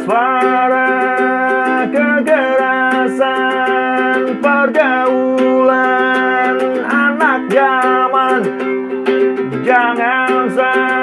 Waspada kekerasan pergaulan anak zaman. Jangan sampai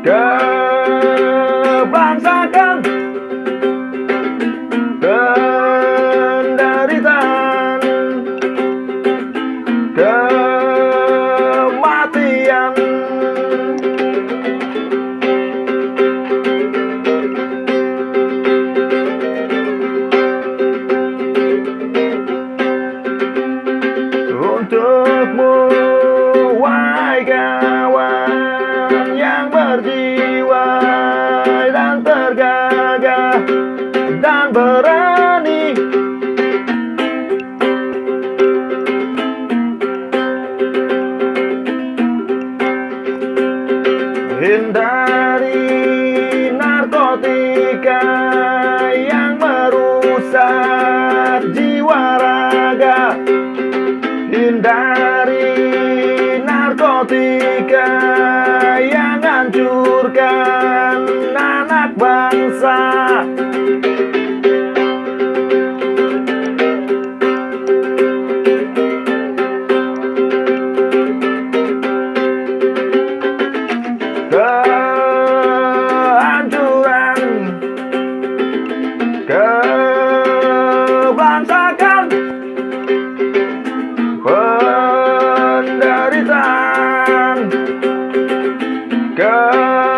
Kebangsakan Penderitaan Kematian. Untukmu dan tergagah dan berani. Hindari narkotika yang merusak jiwa raga. Hindari narkotika Kehancuran. Kebangsakan Penderitaan. Ke